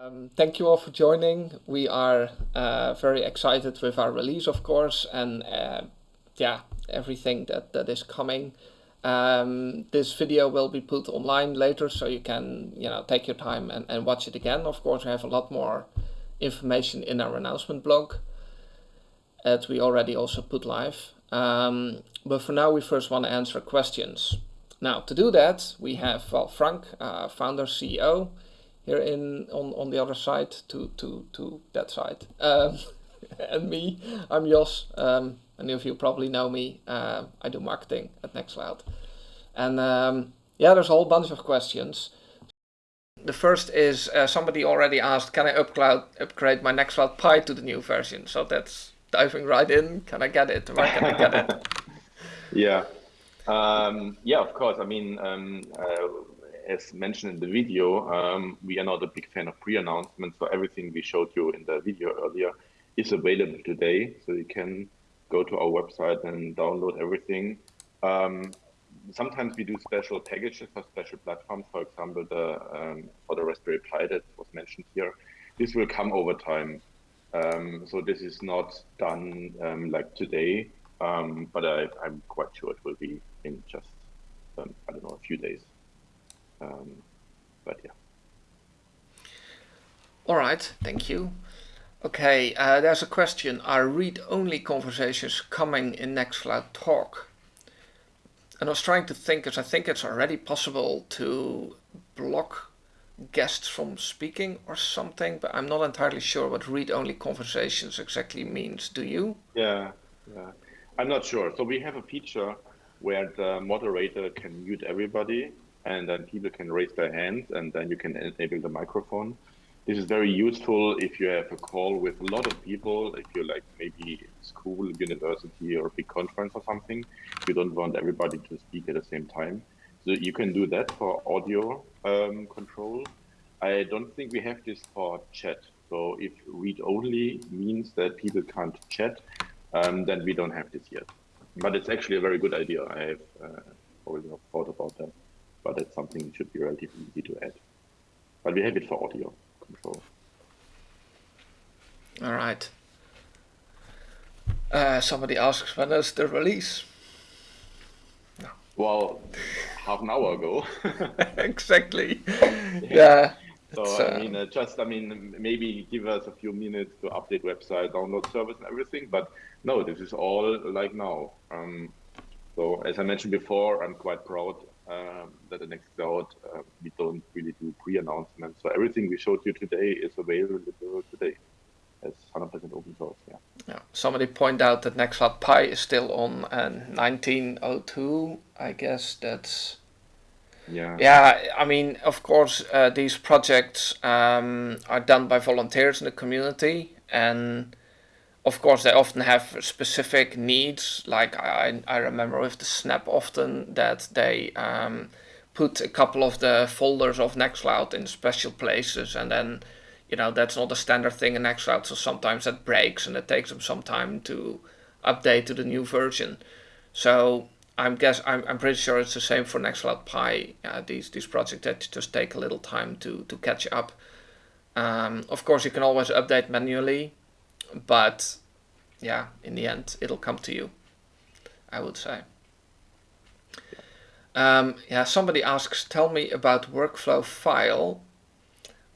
Um, thank you all for joining. We are uh, very excited with our release, of course, and uh, yeah, everything that, that is coming. Um, this video will be put online later, so you can you know take your time and, and watch it again. Of course, we have a lot more information in our announcement blog that we already also put live. Um, but for now, we first want to answer questions. Now, to do that, we have well, Frank, uh, founder, CEO, here in on, on the other side to, to, to that side. Um, and me, I'm Jos. Um, many of you probably know me. Uh, I do marketing at Nextcloud. And um, yeah, there's a whole bunch of questions. The first is uh, somebody already asked, can I upcloud, upgrade my Nextcloud Pi to the new version? So that's diving right in. Can I get it? Where can I get it? yeah. Um, yeah, of course. I mean, um, uh, as mentioned in the video, um, we are not a big fan of pre-announcements, so everything we showed you in the video earlier is available today. So you can go to our website and download everything. Um, sometimes we do special packages for special platforms. For example, the um, for the Raspberry Pi that was mentioned here. This will come over time. Um, so this is not done um, like today, um, but I, am quite sure it will be in just, um, I don't know, a few days. Um, but yeah. All right, thank you. Okay, uh, there's a question. Are read-only conversations coming in Nextcloud Talk? And I was trying to think, because I think it's already possible to block guests from speaking or something, but I'm not entirely sure what read-only conversations exactly means. Do you? Yeah, yeah. I'm not sure. So we have a feature where the moderator can mute everybody and then people can raise their hands and then you can enable the microphone. This is very useful if you have a call with a lot of people, if you're like maybe school, university or a big conference or something, you don't want everybody to speak at the same time. So you can do that for audio um, control. I don't think we have this for chat. So if read only means that people can't chat, um, then we don't have this yet. But it's actually a very good idea. I have uh, already thought about that, but it's something that should be relatively easy to add. But we have it for audio control. All right. Uh, somebody asks when is the release? No. Well, half an hour ago. exactly. yeah. yeah. So uh, I mean, uh, just I mean, maybe give us a few minutes to update website, download service, and everything. But no, this is all like now. Um, so as I mentioned before, I'm quite proud that the Nextcloud uh, we don't really do pre-announcements. So everything we showed you today is available today. as 100% open source. Yeah. Yeah. Somebody point out that Nextcloud Pi is still on uh, 1902. I guess that's yeah yeah i mean of course uh, these projects um, are done by volunteers in the community and of course they often have specific needs like i, I remember with the snap often that they um, put a couple of the folders of nextcloud in special places and then you know that's not a standard thing in nextcloud so sometimes that breaks and it takes them some time to update to the new version so I'm guess I'm, I'm pretty sure it's the same for Nextcloud Pi. Uh, these these projects that just take a little time to to catch up. Um, of course, you can always update manually, but yeah, in the end, it'll come to you. I would say. Um, yeah, somebody asks, tell me about workflow file,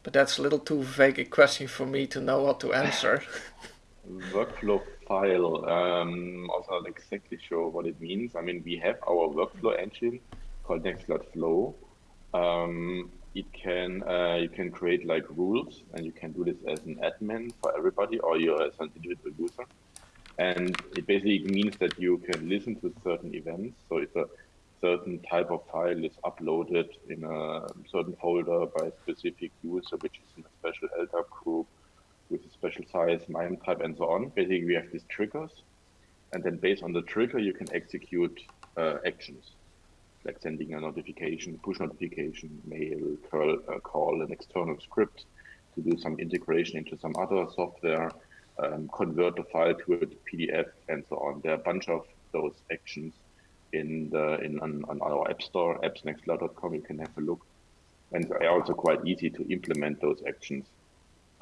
but that's a little too vague a question for me to know what to answer. workflow file. Um, also not exactly sure what it means. I mean, we have our workflow engine called Nextcloud Flow. Um, it can uh, you can create like rules, and you can do this as an admin for everybody, or you as an individual user. And it basically means that you can listen to certain events. So if a certain type of file is uploaded in a certain folder by a specific user, which is in a special LDAP group, with a special size, MIME type, and so on. Basically, we have these triggers, and then based on the trigger, you can execute uh, actions, like sending a notification, push notification, mail, curl, uh, call an external script to do some integration into some other software, um, convert the file to a PDF, and so on. There are a bunch of those actions in the in on, on our app store, appsnextcloud.com. You can have a look, and they're also quite easy to implement those actions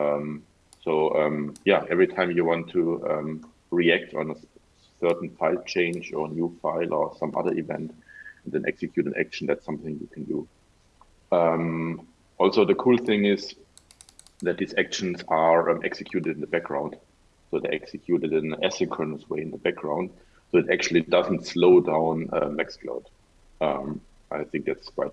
Um, so um, yeah, every time you want to um, react on a certain file change or new file or some other event, and then execute an action, that's something you can do. Um, also, the cool thing is that these actions are um, executed in the background. So they're executed in an asynchronous way in the background. So it actually doesn't slow down uh, Nextcloud. Um, I think that's quite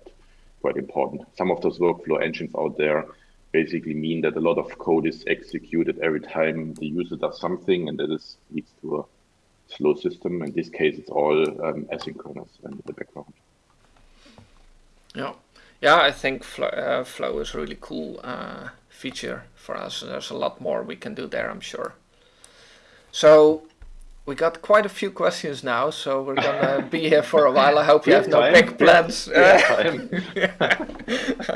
quite important. Some of those workflow engines out there basically mean that a lot of code is executed every time the user does something, and that is leads to a slow system. In this case, it's all um, asynchronous in the background. Yeah, yeah, I think Flow, uh, Flow is really cool uh, feature for us. There's a lot more we can do there, I'm sure. So we got quite a few questions now, so we're gonna be here for a while. I hope you have, no time. big plans. I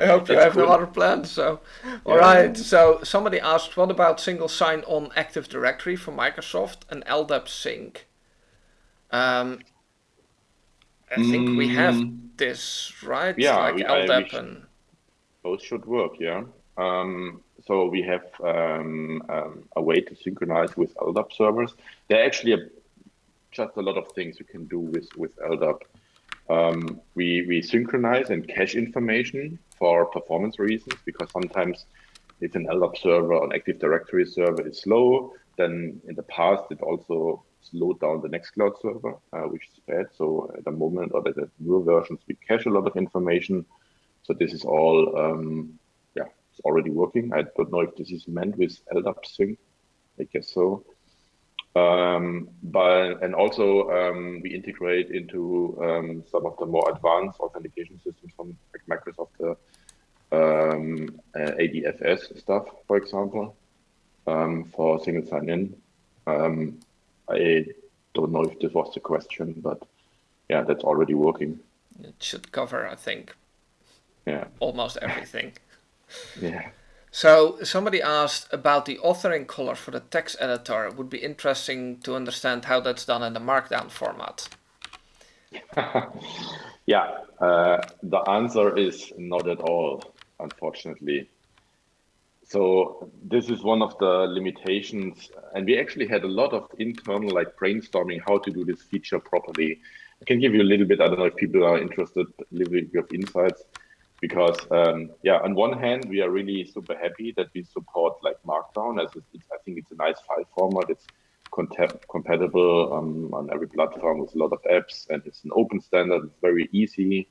hope you have no other plans. So, all yeah. right. So somebody asked, what about single sign-on Active Directory for Microsoft and LDAP sync? Um, I think mm. we have mm. this, right? Yeah, like we, LDAP I, and both should work. Yeah. Um, so we have um, um, a way to synchronize with LDAP servers. There are actually a, just a lot of things you can do with, with LDAP. Um, we, we synchronize and cache information for performance reasons, because sometimes if an LDAP server, an Active Directory server is slow, then in the past it also slowed down the Nextcloud server, uh, which is bad. So at the moment, or the newer versions, we cache a lot of information. So this is all um, it's already working. I don't know if this is meant with LDAP sync. I guess so. Um, but and also um, we integrate into um, some of the more advanced authentication systems from like Microsoft, the um, uh, ADFS stuff, for example, um, for single sign-in. Um, I don't know if this was the question, but yeah, that's already working. It should cover, I think, yeah, almost everything. Yeah. So somebody asked about the authoring color for the text editor. It would be interesting to understand how that's done in the Markdown format. yeah, uh, the answer is not at all, unfortunately. So this is one of the limitations, and we actually had a lot of internal like brainstorming how to do this feature properly. I can give you a little bit. I don't know if people are interested, a little bit of insights because um, yeah, on one hand, we are really super happy that we support like Markdown as it's, it's, I think it's a nice file format. It's compatible um, on every platform with a lot of apps, and it's an open standard. It's very easy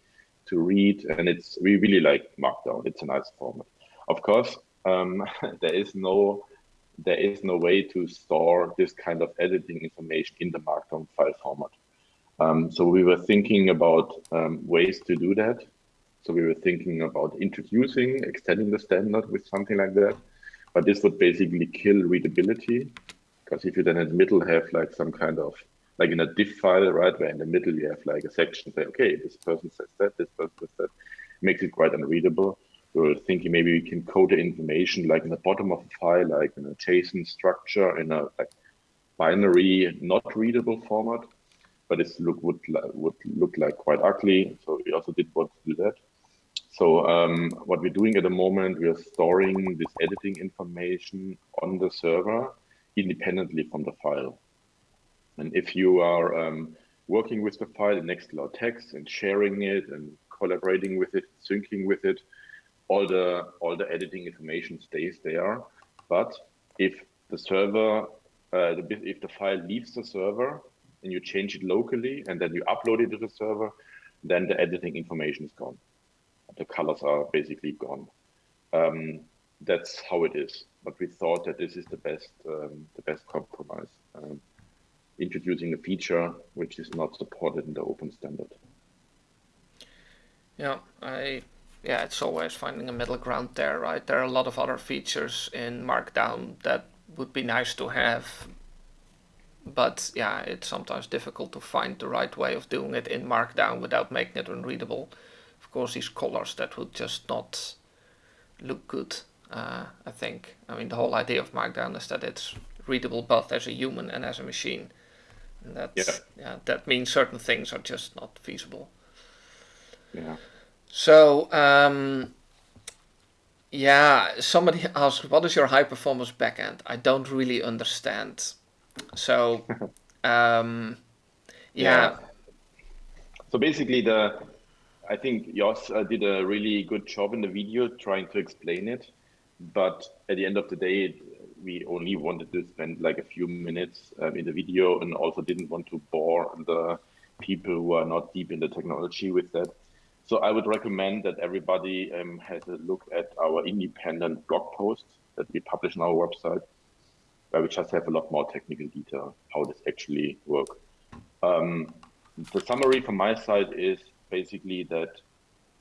to read, and it's we really like Markdown. It's a nice format. Of course, um, there is no there is no way to store this kind of editing information in the Markdown file format. Um, so we were thinking about um, ways to do that. So we were thinking about introducing, extending the standard with something like that. But this would basically kill readability because if you then in the middle have like some kind of like in a diff file, right, where in the middle you have like a section say, okay, this person says that, this person says that, makes it quite unreadable. We were thinking maybe we can code the information like in the bottom of a file, like in a JSON structure, in a like binary, not readable format. But this look would would look like quite ugly. So we also did want to do that. So um, what we're doing at the moment, we are storing this editing information on the server independently from the file. And if you are um, working with the file in Nextcloud Text and sharing it and collaborating with it, syncing with it, all the all the editing information stays there. But if the server, uh, the, if the file leaves the server and you change it locally and then you upload it to the server, then the editing information is gone the colors are basically gone. Um, that's how it is. But we thought that this is the best um, the best compromise. Um, introducing a feature which is not supported in the open standard. Yeah, I yeah, it's always finding a middle ground there, right? There are a lot of other features in Markdown that would be nice to have, but yeah, it's sometimes difficult to find the right way of doing it in Markdown without making it unreadable course these colors that would just not look good uh, I think I mean the whole idea of Markdown is that it's readable both as a human and as a machine and that yeah. yeah that means certain things are just not feasible yeah so um, Yeah, somebody asked, what is your high performance backend? I don't really understand. So, um, yeah. yeah. So basically, the I think Jos uh, did a really good job in the video trying to explain it, but at the end of the day, we only wanted to spend like a few minutes um, in the video and also didn't want to bore the people who are not deep in the technology with that. So I would recommend that everybody um, has a look at our independent blog post that we publish on our website, where we just have a lot more technical detail how this actually works. Um, the summary from my side is basically that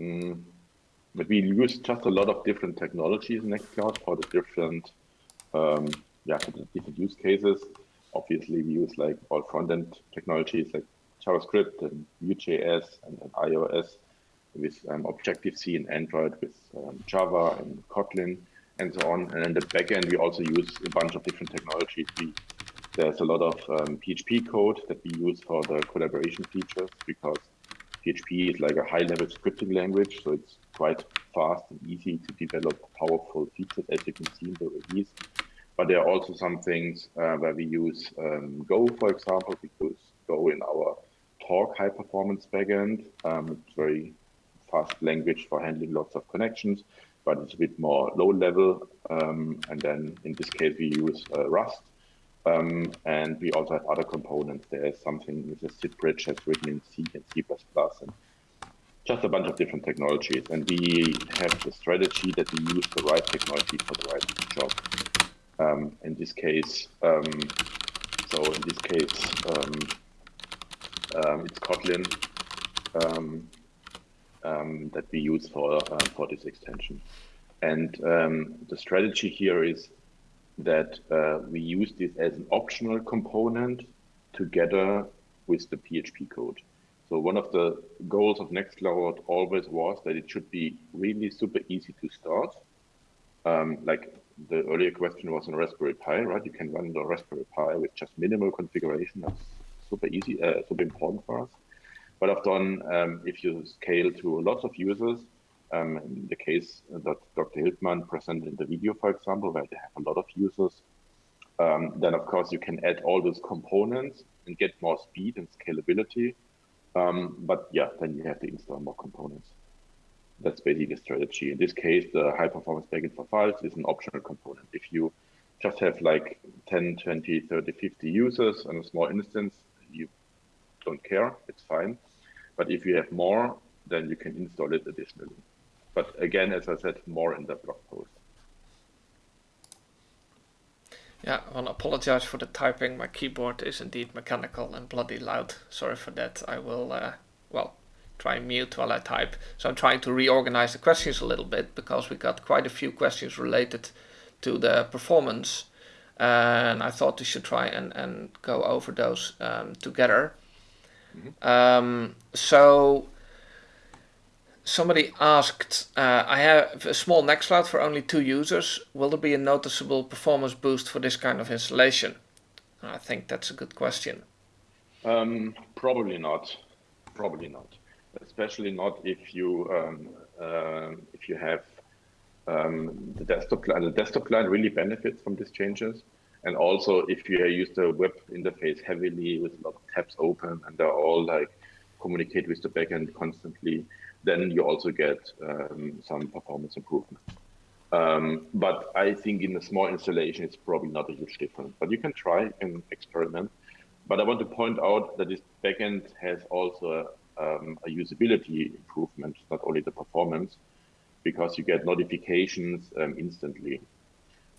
um, that we use just a lot of different technologies in Nextcloud for the different um, yeah for the different use cases. Obviously, we use like all front-end technologies like JavaScript and Vue.js and, and iOS with um, Objective-C and Android with um, Java and Kotlin and so on. And in the backend, we also use a bunch of different technologies. We, there's a lot of um, PHP code that we use for the collaboration features because PHP is like a high-level scripting language, so it's quite fast and easy to develop powerful features, as you can see in the release. But there are also some things uh, where we use um, Go, for example, because Go in our Talk high-performance backend. Um, it's very fast language for handling lots of connections, but it's a bit more low level. Um, and then in this case, we use uh, Rust. Um, and we also have other components. There is something with a SIP bridge that's written in C and C++, and just a bunch of different technologies. And we have the strategy that we use the right technology for the right job. Um, in this case, um, so in this case, um, um, it's Kotlin um, that we use for uh, for this extension. And the strategy here is that uh, we use this as an optional component together with the PHP code. So one of the goals of Nextcloud always was that it should be really super easy to start. Um, like the earlier question was on Raspberry Pi, right? You can run the Raspberry Pi with just minimal configuration. That's super easy, uh, super important for us. But often, um, if you scale to lots of users, um, in the case that Dr. Hildmann presented in the video, for example, where they have a lot of users, um, then of course you can add all those components and get more speed and scalability. Um, but yeah, then you have to install more components. That's basically the strategy. In this case, the high performance backend for files is an optional component. If you just have like 10, 20, 30, 50 users on a small instance, you don't care, it's fine. But if you have more, then you can install it additionally. But again, as I said, more in the blog post. Yeah, I want to apologize for the typing. My keyboard is indeed mechanical and bloody loud. Sorry for that. I will, uh, well, try and mute while I type. So I'm trying to reorganize the questions a little bit because we got quite a few questions related to the performance. And I thought we should try and, and go over those um, together. Mm-hmm. Um, so somebody asked, uh, I have a small Nextcloud for only two users. Will there be a noticeable performance boost for this kind of installation? I think that's a good question. Um, probably not. Probably not. Especially not if you um, uh, if you have um, the desktop client. The desktop client really benefits from these changes. And also, if you use the web interface heavily with a lot of tabs open and they're all like communicate with the backend constantly, then you also get um, some performance improvement. Um, but I think in a small installation, it's probably not a huge difference. But you can try and experiment. But I want to point out that this backend has also a, um, a usability improvement, not only the performance, because you get notifications um, instantly.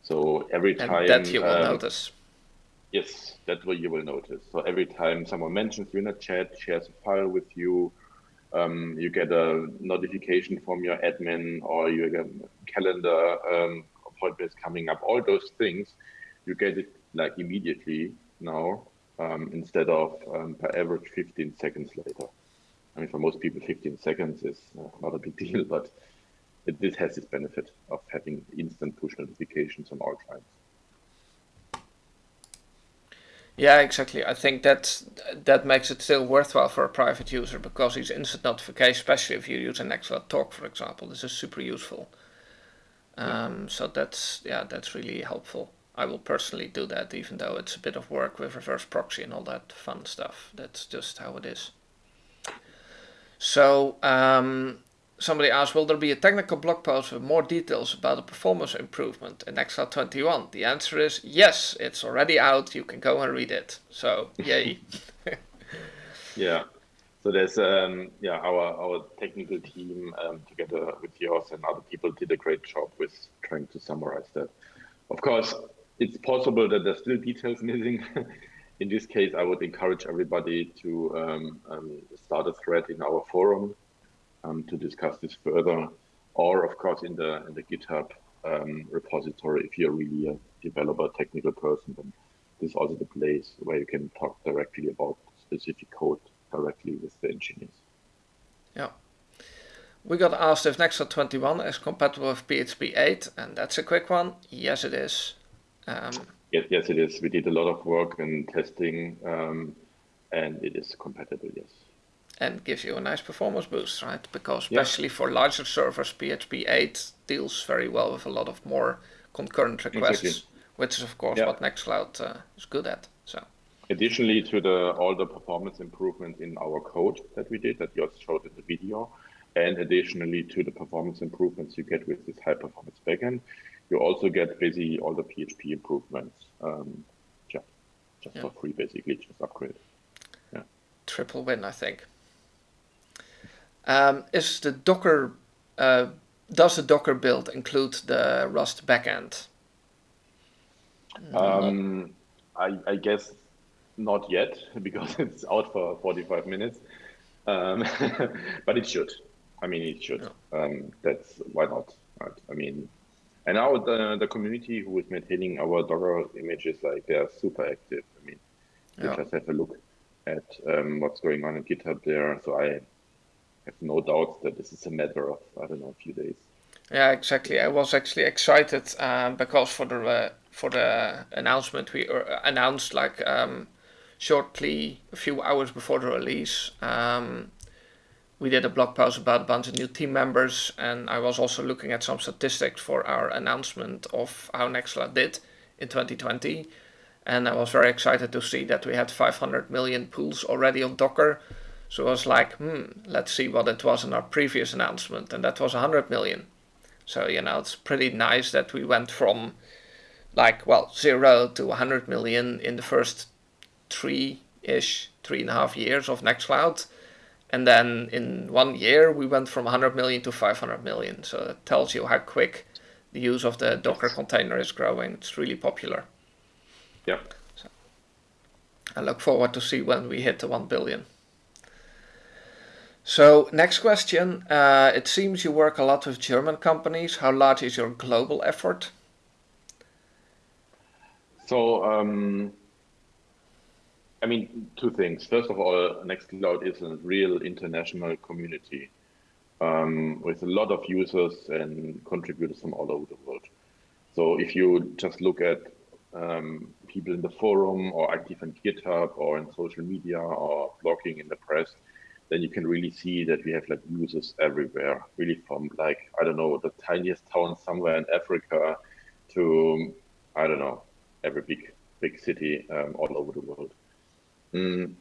So every time and that you will um, notice. Yes, that's what you will notice. So every time someone mentions you in a chat, shares a file with you, um, you get a notification from your admin or you get a calendar um, appointments coming up. All those things, you get it like immediately now um, instead of um, per average 15 seconds later. I mean, for most people, 15 seconds is uh, not a big deal, but it, this has this benefit of having instant push notifications on all clients. Yeah, exactly. I think that that makes it still worthwhile for a private user because these instant notifications, especially if you use an Nextcloud Talk, for example, this is super useful. Um, so that's yeah, that's really helpful. I will personally do that, even though it's a bit of work with reverse proxy and all that fun stuff. That's just how it is. So um, somebody asked, will there be a technical blog post with more details about the performance improvement in Nextcloud 21? The answer is yes, it's already out. You can go and read it. So yay. yeah. So there's um, yeah our our technical team um, together with Jos and other people did a great job with trying to summarize that. Of course, it's possible that there's still details missing. in this case, I would encourage everybody to um, um, start a thread in our forum um, to discuss this further, or of course in the in the GitHub um, repository. If you're really a developer, technical person, then this is also the place where you can talk directly about specific code directly with the engineers. Yeah. We got asked if Nextcloud 21 is compatible with PHP 8, and that's a quick one. Yes, it is. Um, yes, yes, it is. We did a lot of work and testing, um, and it is compatible. Yes. And gives you a nice performance boost, right? Because especially yeah. for larger servers, PHP 8 deals very well with a lot of more concurrent requests, exactly. which is of course yeah. what Nextcloud uh, is good at. So. Additionally to the all the performance improvements in our code that we did that you also showed in the video, and additionally to the performance improvements you get with this high performance backend, you also get basically all the PHP improvements. Um, yeah, just yeah. for free, basically, just upgrade. Yeah. Triple win, I think. Um, is the Docker uh, does the Docker build include the Rust backend? Um, I, I, guess not yet because it's out for 45 minutes, um, but it should. I mean, it should. Yeah. Um, that's why not? Right? I mean, and now the the community who is maintaining our Docker images, like they are super active. I mean, yeah. just have a look at um, what's going on in GitHub there. So I have no doubt that this is a matter of I don't know a few days. Yeah, exactly. I was actually excited um, because for the uh, for the announcement we uh, announced like um, shortly a few hours before the release. Um, we did a blog post about a bunch of new team members, and I was also looking at some statistics for our announcement of how Nextcloud did in 2020. And I was very excited to see that we had 500 million pulls already on Docker. So I was like, hmm, let's see what it was in our previous announcement, and that was 100 million. So, you know, it's pretty nice that we went from like, well, zero to 100 million in the first three ish, three and a half years of Nextcloud and then in one year, we went from 100 million to 500 million. So that tells you how quick the use of the Docker container is growing. It's really popular. Yeah. So I look forward to see when we hit the 1 billion. So next question. Uh, it seems you work a lot with German companies. How large is your global effort? So um, I mean, two things. First of all, Nextcloud is a real international community um, with a lot of users and contributors from all over the world. So if you just look at um, people in the forum or active on GitHub or in social media or blogging in the press, then you can really see that we have like users everywhere, really from like, I don't know, the tiniest town somewhere in Africa to, I don't know, every big, big city um, all over the world. Mm,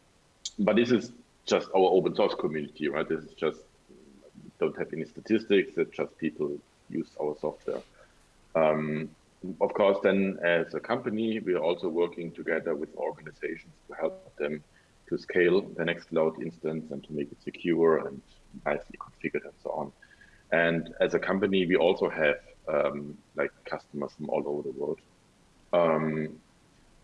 but this is just our open source community, right? This is just don't have any statistics. It's just people use our software. Um, of course, then as a company, we are also working together with organizations to help them to scale the Nextcloud instance and to make it secure and nicely configured and so on. And as a company, we also have um, like customers from all over the world. Um,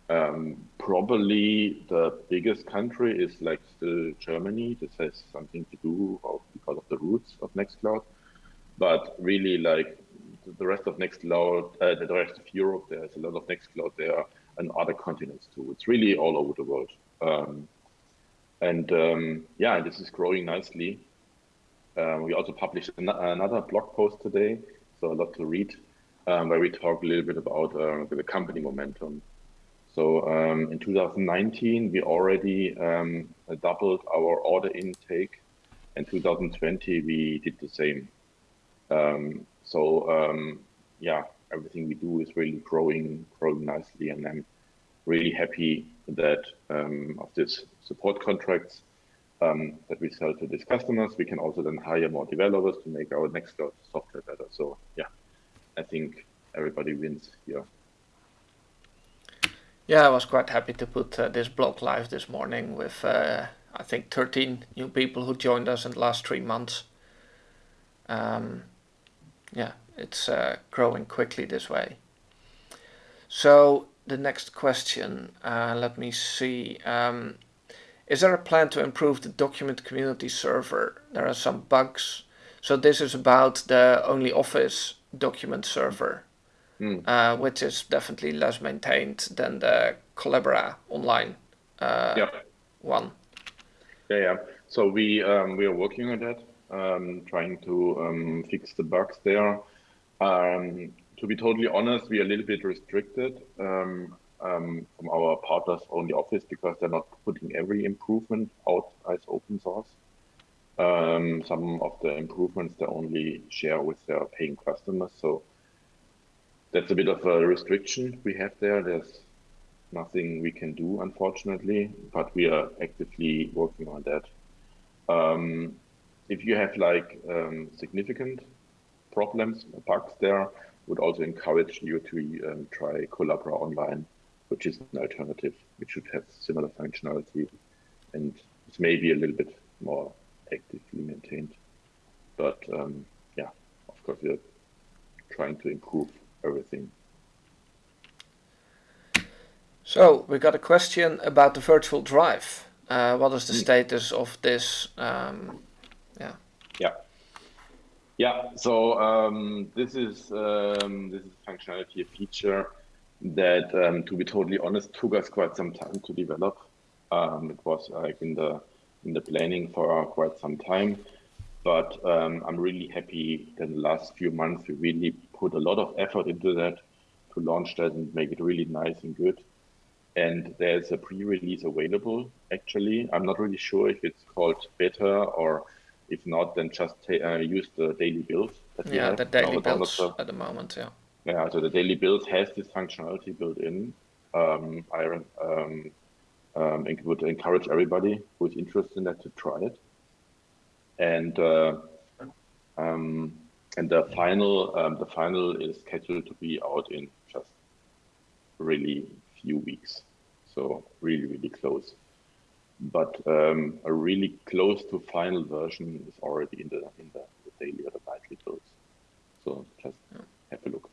um, probably the biggest country is like still Germany. This has something to do because of the roots of Nextcloud. But really, like the rest of Nextcloud, uh, the rest of Europe, there's a lot of Nextcloud there and other continents too. It's really all over the world. Um, and um, yeah, this is growing nicely. Um, we also published an another blog post today, so a lot to read, um, where we talk a little bit about uh, the company momentum so um, in 2019, we already um, doubled our order intake. In 2020, we did the same. So yeah, everything we do is really growing, growing nicely, and I'm really happy that um, of this support contracts um, that we sell to these customers, we can also then hire more developers to make our Nextcloud software better. So yeah, I think everybody wins here. Yeah, I was quite happy to put uh, this blog live this morning with uh, I think 13 new people who joined us in the last three months. Um, yeah, it's uh, growing quickly this way. So the next question, uh, let me see. Um, is there a plan to improve the document community server? There are some bugs. So this is about the OnlyOffice document server, mm. uh, which is definitely less maintained than the Collabora online uh, yeah. one. Yeah, yeah. So we um, we are working on that, um, trying to um, fix the bugs there. Um, to be totally honest, we are a little bit restricted um, um, from our partners OnlyOffice because they're not putting every improvement out as open source. Um, some of the improvements they only share with their paying customers. So that's a bit of a restriction we have there. There's nothing we can do, unfortunately, but we are actively working on that. Um, if you have like um, significant problems, bugs there, would also encourage you to um, try Collabora Online which is an alternative, which should have similar functionality and it's maybe a little bit more actively maintained. But um, yeah, of course, we're trying to improve everything. So we got a question about the virtual drive. Uh, what is the mm. status of this? Um, yeah. Yeah. Yeah. So um, this is um, this is functionality, a feature that, um, to be totally honest, took us quite some time to develop. Um, it was like in the in the planning for quite some time, but um, I'm really happy that in the last few months we really put a lot of effort into that to launch that and make it really nice and good. And there's a pre-release available. Actually, I'm not really sure if it's called beta or if not, then just uh, use the daily build. yeah, the daily builds at the moment. Yeah. Yeah, so the daily build has this functionality built in. Um, I um, um, would encourage everybody who is interested in that to try it. And uh, um, and the final um, the final is scheduled to be out in just really few weeks, so really really close. But um, a really close to final version is already in the in the, the daily or the nightly builds. So just have a look.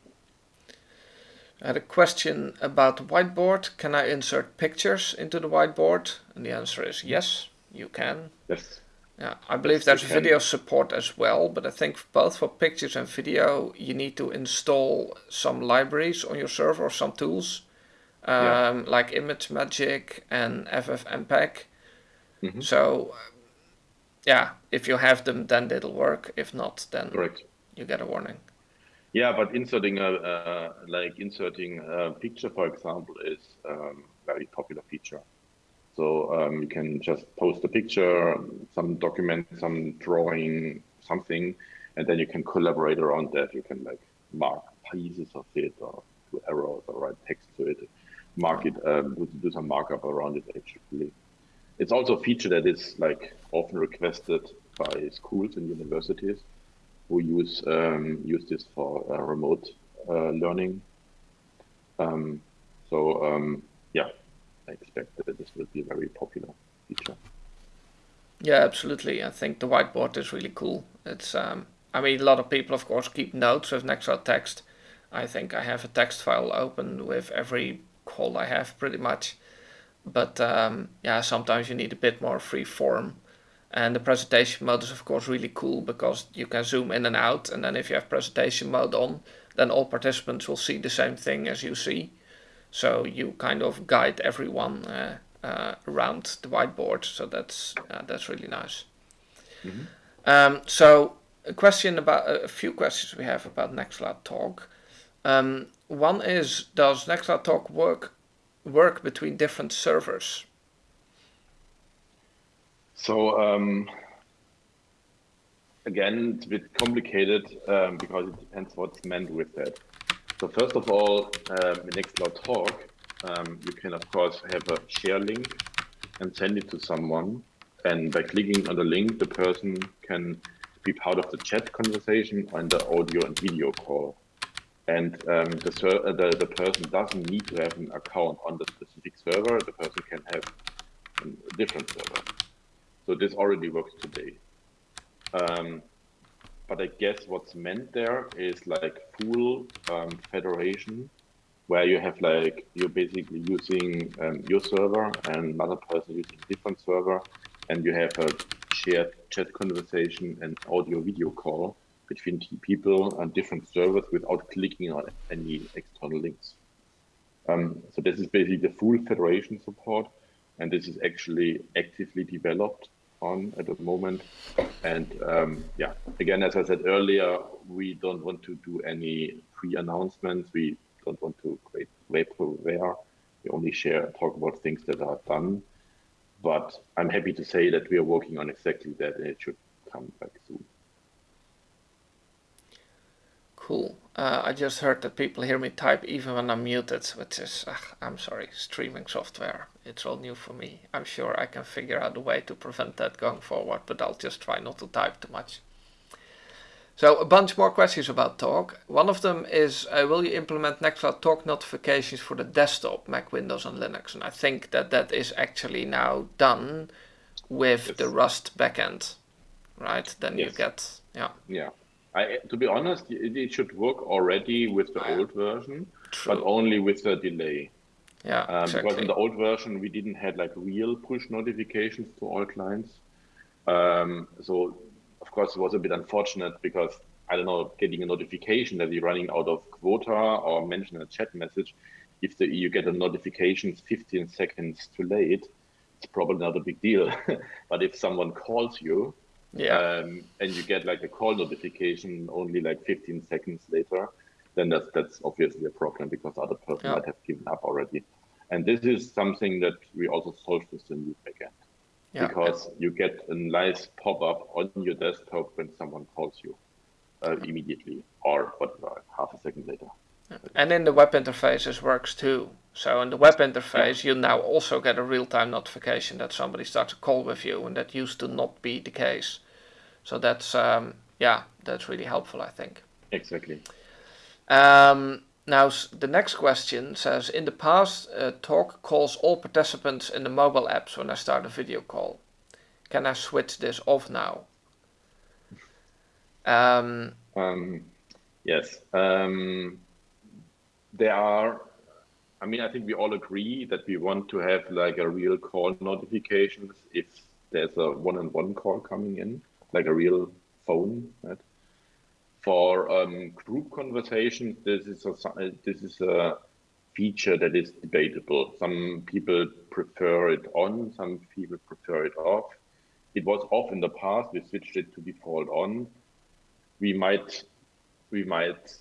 I had a question about the whiteboard. Can I insert pictures into the whiteboard? And the answer is yes, you can. Yes. Yeah, I believe yes, there's video support as well, but I think both for pictures and video, you need to install some libraries on your server or some tools, um, yeah. like ImageMagick and FFmpeg. Mm -hmm. So, yeah, if you have them, then it'll work. If not, then Correct. you get a warning. Yeah, but inserting a, uh, like inserting a picture, for example, is um, very popular feature. So um, you can just post a picture, some document, some drawing, something, and then you can collaborate around that. You can like mark pieces of it or do arrows or write text to it, mark it, um, do some markup around it actually. It's also a feature that is like often requested by schools and universities who use um, use this for uh, remote uh, learning. Um, so um, yeah, I expect that this will be a very popular feature. Yeah, absolutely. I think the whiteboard is really cool. It's um, I mean, a lot of people, of course, keep notes with Nextcloud text. I think I have a text file open with every call I have, pretty much. But um, yeah, sometimes you need a bit more free form and the presentation mode is of course really cool because you can zoom in and out and then if you have presentation mode on, then all participants will see the same thing as you see. So you kind of guide everyone uh, uh, around the whiteboard. So that's uh, that's really nice. Mm -hmm. um, so a question about a few questions we have about Nextcloud Talk. Um, one is, does Nextcloud Talk work work between different servers? So um, again, it's a bit complicated um, because it depends what's meant with that. So first of all, um, in Nextcloud Talk, um, you can of course have a share link and send it to someone. And by clicking on the link, the person can be part of the chat conversation and the audio and video call. And um, the, uh, the, the person doesn't need to have an account on the specific server. The person can have a different server. So this already works today. Um, but I guess what's meant there is like full um, federation, where you have like you're basically using um, your server and another person using a different server, and you have a shared chat conversation and audio video call between people and different servers without clicking on any external links. Um, so this is basically the full federation support, and this is actually actively developed on at the moment. And um, yeah, again, as I said earlier, we don't want to do any pre-announcements. We don't want to create vaporware. We only share, talk about things that are done. But I'm happy to say that we are working on exactly that, and it should come back soon. Cool. Uh, I just heard that people hear me type even when I'm muted, which is, uh, I'm sorry, streaming software. It's all new for me. I'm sure I can figure out a way to prevent that going forward, but I'll just try not to type too much. So a bunch more questions about Talk. One of them is, uh, will you implement Nextcloud Talk notifications for the desktop, Mac, Windows and Linux? And I think that that is actually now done with yes. the Rust backend, right? Then yes. you get, yeah. Yeah. I, to be honest, it, it should work already with the old version, True. but only with the delay. Yeah, um, exactly. Because in the old version, we didn't have like real push notifications to all clients. Um, so, of course, it was a bit unfortunate because I don't know, getting a notification that you're running out of quota or mention a chat message. If the, you get a notification 15 seconds too late, it's probably not a big deal. but if someone calls you yeah. Um, and you get like a call notification only like 15 seconds later, then that's that's obviously a problem because other person yeah. might have given up already. And this is something that we also solved with the new backend. Yeah. Because you get a nice pop-up on your desktop when someone calls you uh, immediately or whatever, half a second later. And in the web interfaces works too. So in the web interface, yeah. you now also get a real-time notification that somebody starts a call with you, and that used to not be the case. So that's um, yeah, that's really helpful, I think. Exactly. Um, now the next question says, in the past, uh, Talk calls all participants in the mobile apps when I start a video call. Can I switch this off now? Um, um, yes. Um, there are, I mean, I think we all agree that we want to have like a real call notifications if there's a one-on-one -on -one call coming in like a real phone. Right? For um, group conversations, this is a this is a feature that is debatable. Some people prefer it on, some people prefer it off. It was off in the past. We switched it to default on. We might we might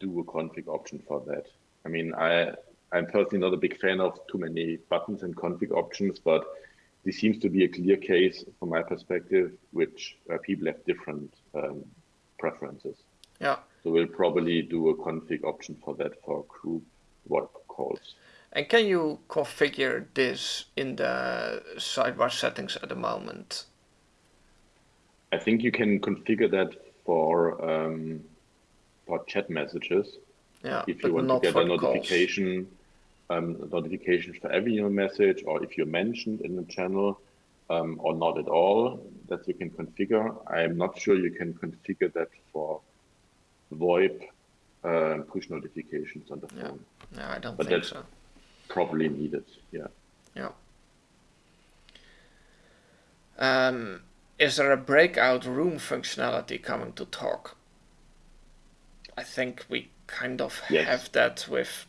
do a config option for that. I mean, I I'm personally not a big fan of too many buttons and config options, but this seems to be a clear case from my perspective, which uh, people have different um, preferences. Yeah. So we'll probably do a config option for that for group work calls. And can you configure this in the sidebar settings at the moment? I think you can configure that for um, for chat messages. Yeah, if you want to get a notification um, notifications for every email message, or if you're mentioned in the channel, um, or not at all, that you can configure. I'm not sure you can configure that for VoIP uh, push notifications on the phone. Yeah, no, I don't but think that's so. Probably needed. Yeah. Yeah. Um, is there a breakout room functionality coming to talk? I think we kind of yes. have that with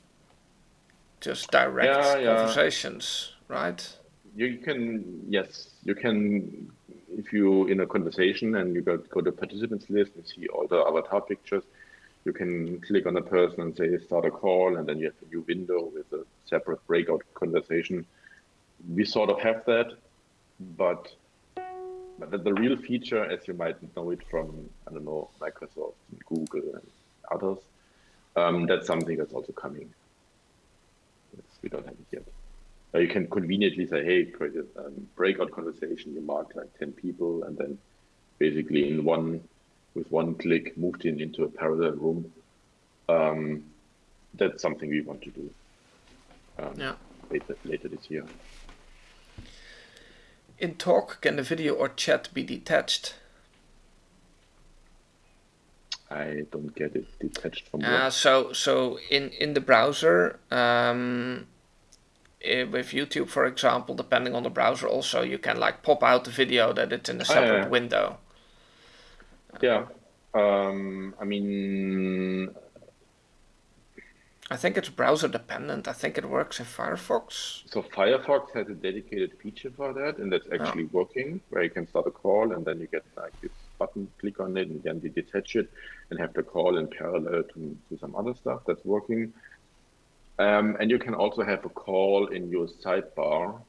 just direct yeah, yeah. conversations, right? You can, yes, you can, if you in a conversation and you go, go to participants list and see all the avatar pictures, you can click on a person and say start a call, and then you have a new window with a separate breakout conversation. We sort of have that, but but the, the real feature, as you might know it from, I don't know, Microsoft and Google and others, um, that's something that's also coming. We don't have it yet. You can conveniently say, hey, create a um, breakout conversation, you mark like 10 people, and then basically in one, with one click, moved in into a parallel room. Um, that's something we want to do um, yeah. later, later this year. In talk, can the video or chat be detached? I don't get it detached from. Uh, so so in in the browser, um, eh, with YouTube, for example, depending on the browser, also you can like pop out the video that it's in a separate Ah, yeah. window. Yeah, um, I mean, I think it's browser dependent. I think it works in Firefox. so Firefox has a dedicated feature for that, and that's actually working, where you can start a call and then you get like this button, click on it, and then you detach it and have the call in parallel to, to some other stuff that's working. Um, and you can also have a call in your sidebar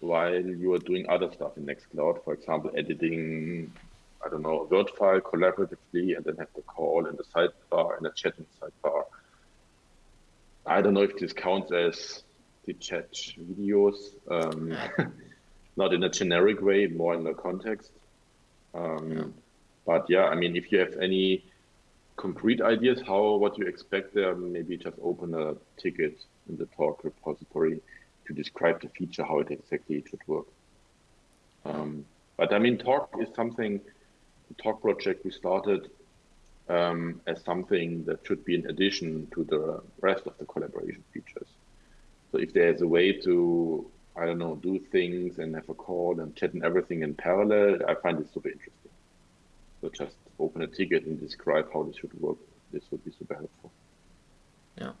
while you are doing other stuff in Nextcloud, for example, editing, I don't know, a Word file collaboratively, and then have the call in the sidebar and a chat in the sidebar. I don't know if this counts as chat videos, um, not in a generic way, more in the context. Um, But yeah, I mean, if you have any concrete ideas how what you expect there, maybe just open a ticket in the talk repository to describe the feature, how it exactly should work. Um, but I mean, talk is something. The talk project we started um, as something that should be in addition to the rest of the collaboration features. So if there's a way to, I don't know, do things and have a call and chat and everything in parallel, I find it super interesting. So just open a ticket and describe how this should work. This would be super helpful. Yeah.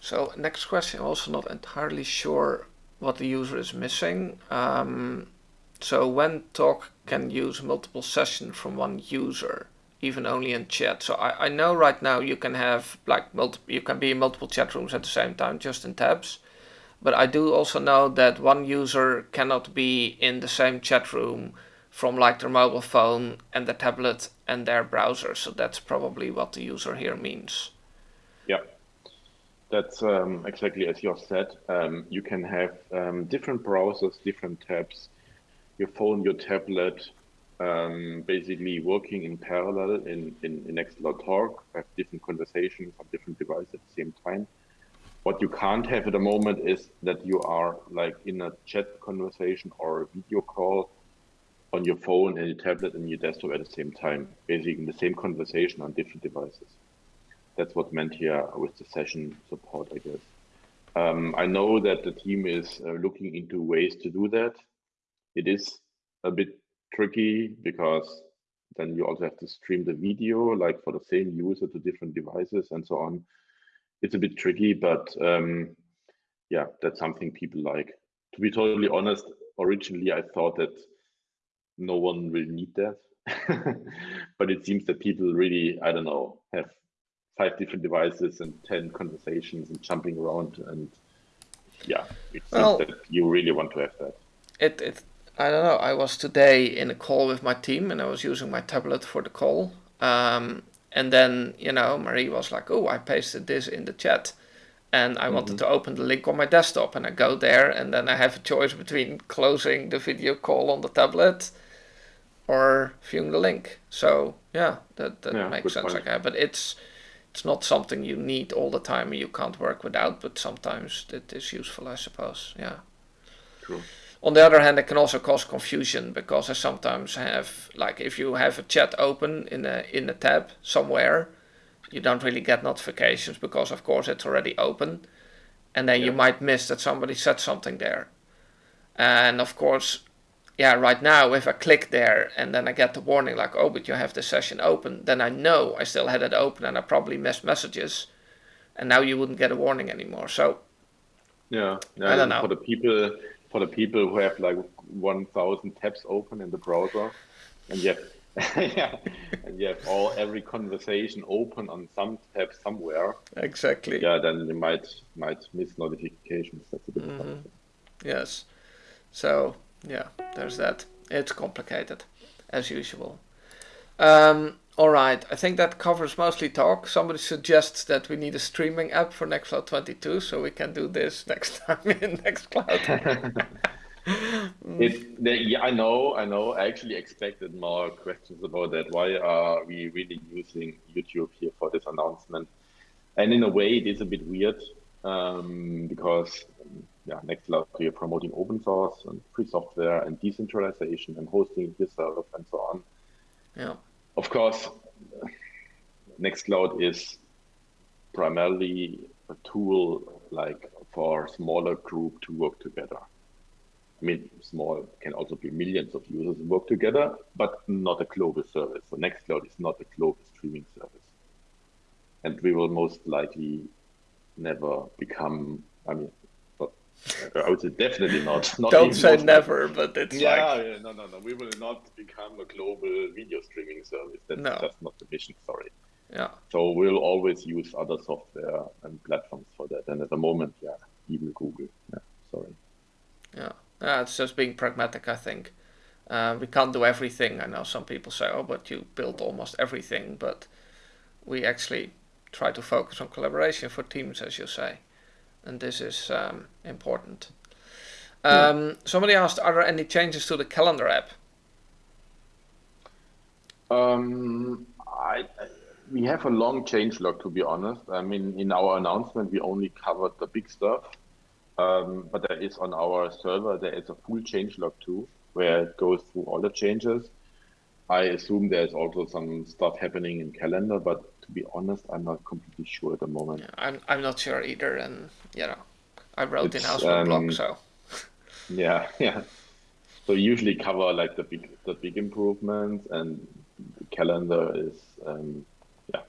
So next question, also not entirely sure what the user is missing. Um, so when talk can use multiple sessions from one user, even only in chat. So I, I know right now you can have like multiple, you can be in multiple chat rooms at the same time, just in tabs. But I do also know that one user cannot be in the same chat room from like their mobile phone and the tablet and their browser. So that's probably what the user here means. Yeah, that's um, exactly as you said. Um, you can have um, different browsers, different tabs, your phone, your tablet, um, basically working in parallel in, in, in Nextcloud Talk, have different conversations on different devices at the same time. What you can't have at the moment is that you are like in a chat conversation or a video call on your phone and your tablet and your desktop at the same time, basically in the same conversation on different devices. That's what meant here with the session support, I guess. Um, I know that the team is uh, looking into ways to do that. It is a bit tricky because then you also have to stream the video, like for the same user to different devices and so on. It's a bit tricky, but um, yeah, that's something people like. To be totally honest, originally I thought that no one will need that. but it seems that people really, I don't know, have five different devices and 10 conversations and jumping around. And yeah, it seems Well- that you really want to have that. it, it I don't know. I was today in a call with my team and I was using my tablet for the call. Um, and then, you know, Marie was like, oh, I pasted this in the chat. And I wanted mm-hmm. to open the link on my desktop. And I go there and then I have a choice between closing the video call on the tablet or viewing the link. So, yeah, that, that Yeah, makes sense. point. Like, but it's it's not something you need all the time and you can't work without, but sometimes it is useful, I suppose. Yeah. True. On the other hand, it can also cause confusion because I sometimes have, like, if you have a chat open in a in a tab somewhere, you don't really get notifications because, of course, it's already open, and then you might miss that somebody said something there. And of course, yeah, right now, if I click there and then I get the warning like, oh, but you have the session open, then I know I still had it open and I probably missed messages, and now you wouldn't get a warning anymore. So Yeah, I don't know. For the people, for the people who have like 1,000 tabs open in the browser, and you have, yeah, and you have all every conversation open on some tab somewhere, exactly. yeah, then you might might miss notifications. That's a bit Mhm. Yes. So yeah, there's that. It's complicated, as usual. Um, all right, I think that covers mostly talk. Somebody suggests that we need a streaming app for Nextcloud 22, so we can do this next time in Nextcloud. it, yeah, I know, I know. I actually expected more questions about that. Why are we really using YouTube here for this announcement? And in a way, it is a bit weird um, because yeah, Nextcloud, we are promoting open source and free software and decentralization and hosting yourself and so on. Yeah. Course, Nextcloud is primarily a tool like for smaller group to work together. I mean, small can also be millions of users work together, but not a global service. So Nextcloud is not a global streaming service. And we will most likely never become, I mean, I would say definitely not. not Don't say never, but it's yeah, like... yeah, no, no, no. We will not become a global video streaming service. That's no. just not the mission. Sorry. Yeah. So we'll always use other software and platforms for that. And at the moment, yeah, even Google. Yeah, sorry. Yeah, yeah it's just being pragmatic, I think. Uh, we can't do everything. I know some people say, oh, but you built almost everything. But we actually try to focus on collaboration for teams, as you say and this is um, important. Um, Somebody asked, are there any changes to the calendar app? Um, I, we have a long change log, to be honest. I mean, in our announcement, we only covered the big stuff. Um, but there is on our server, there is a full change log too, where it goes through all the changes. I assume there's also some stuff happening in calendar, but to be honest, I'm not completely sure at the moment. Yeah, I'm I'm not sure either, and you know, I wrote in house um, blog, so. yeah, yeah. So usually cover like the big the big improvements, and the calendar is um, yeah.